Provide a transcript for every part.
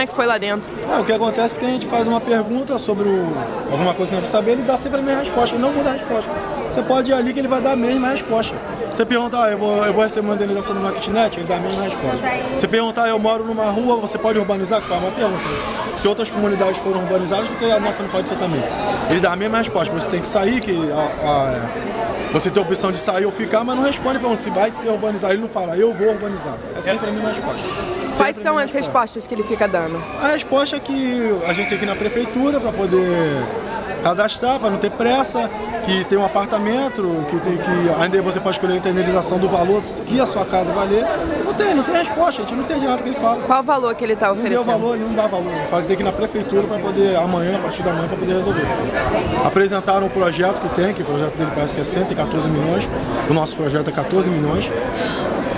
Como é que foi lá dentro? Ah, o que acontece é que a gente faz uma pergunta sobre o, alguma coisa que a gente saber, ele dá sempre a mesma resposta, ele não muda a resposta. Você pode ir ali que ele vai dar a mesma resposta. Você perguntar, ah, eu, vou, eu vou receber uma indenização numa kitnet, ele dá a mesma resposta. Você perguntar, eu moro numa rua, você pode urbanizar? É uma pergunta. Se outras comunidades foram urbanizadas, porque a nossa não pode ser também. Ele dá a mesma resposta, você tem que sair, que a, a, você tem a opção de sair ou ficar, mas não responde para se vai ser urbanizado. Ele não fala, eu vou urbanizar. É sempre a mesma resposta. Quais são as respostas que ele fica dando? A resposta é que a gente tem que ir na prefeitura para poder cadastrar, para não ter pressa, que tem um apartamento, que, tem, que ainda você pode escolher a indenização do valor que a sua casa valer. Não tem, não tem resposta, a gente não entende nada que ele fala. Qual o valor que ele está oferecendo? Não deu valor, ele não dá valor. Fala que tem que ir na prefeitura para poder, amanhã, a partir da manhã, para poder resolver. Apresentaram o projeto que tem, que o projeto dele parece que é 114 milhões, o nosso projeto é 14 milhões.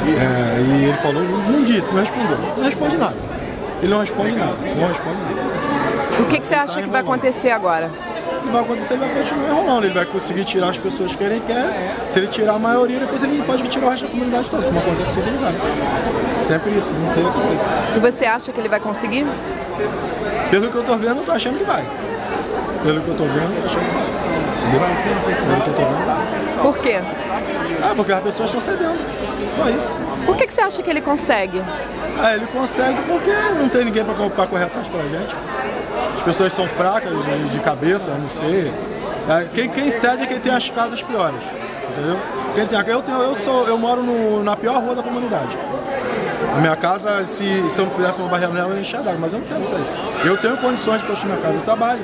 É, e ele falou, não disse, não respondeu. Não responde nada. Ele não responde nada, não responde nada. O que, que você acha tá que vai acontecer agora? Vai acontecer, ele vai continuar enrolando. Ele vai conseguir tirar as pessoas que ele quer. Se ele tirar a maioria, depois ele pode tirar o resto da comunidade toda, como acontece todo lugar. Sempre isso, não tem outra coisa. E você acha que ele vai conseguir? Pelo que eu tô vendo, eu tô achando que vai. Pelo que eu tô vendo, eu tô achando que vai. Pelo que eu tô vendo. Por quê? Ah, porque as pessoas estão cedendo. Só isso. Por que, que você acha que ele consegue? Ah, ele consegue porque não tem ninguém para correr atrás pra gente as pessoas são fracas de, de cabeça, não sei. É, quem, quem cede é quem tem as casas piores, entendeu? Quem tem, eu, tenho, eu, sou, eu moro no, na pior rua da comunidade. A minha casa, se, se eu não fizesse uma barreira nela, eu enxergar, mas eu não quero sair. Eu tenho condições de construir minha casa, eu trabalho.